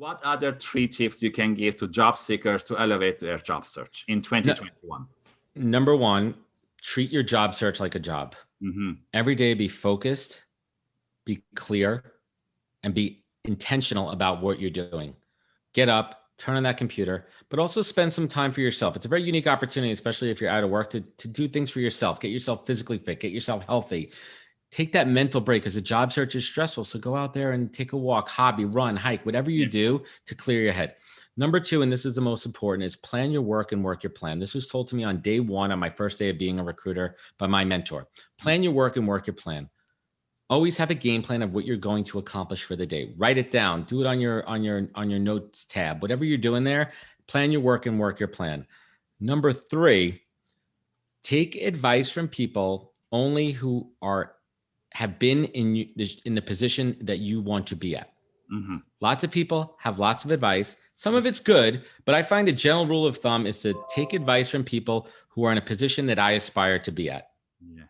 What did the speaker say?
What other three tips you can give to job seekers to elevate their job search in 2021? Number one, treat your job search like a job. Mm -hmm. Every day, be focused, be clear, and be intentional about what you're doing. Get up, turn on that computer, but also spend some time for yourself. It's a very unique opportunity, especially if you're out of work, to, to do things for yourself. Get yourself physically fit, get yourself healthy, take that mental break because a job search is stressful. So go out there and take a walk, hobby, run, hike, whatever you do to clear your head. Number two, and this is the most important, is plan your work and work your plan. This was told to me on day one on my first day of being a recruiter by my mentor. Plan your work and work your plan. Always have a game plan of what you're going to accomplish for the day. Write it down. Do it on your on your on your notes tab. Whatever you're doing there, plan your work and work your plan. Number three, take advice from people only who are have been in in the position that you want to be at. Mm -hmm. Lots of people have lots of advice. Some of it's good, but I find the general rule of thumb is to take advice from people who are in a position that I aspire to be at. Yeah.